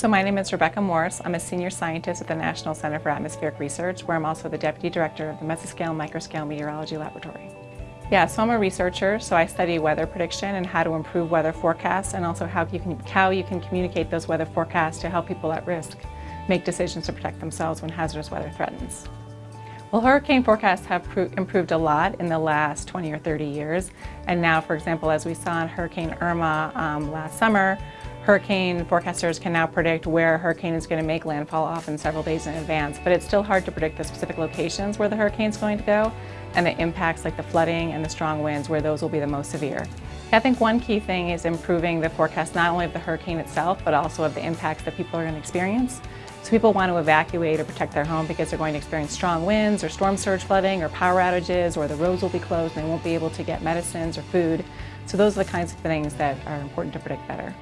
So my name is Rebecca Morss. I'm a senior scientist at the National Center for Atmospheric Research, where I'm also the deputy director of the Mesoscale Microscale Meteorology Laboratory. Yeah, so I'm a researcher, so I study weather prediction and how to improve weather forecasts and also how you can, how you can communicate those weather forecasts to help people at risk make decisions to protect themselves when hazardous weather threatens. Well, hurricane forecasts have improved a lot in the last 20 or 30 years. And now, for example, as we saw in Hurricane Irma um, last summer, Hurricane forecasters can now predict where a hurricane is going to make landfall often several days in advance, but it's still hard to predict the specific locations where the hurricane is going to go and the impacts like the flooding and the strong winds where those will be the most severe. I think one key thing is improving the forecast not only of the hurricane itself, but also of the impacts that people are going to experience. So people want to evacuate or protect their home because they're going to experience strong winds or storm surge flooding or power outages or the roads will be closed and they won't be able to get medicines or food. So those are the kinds of things that are important to predict better.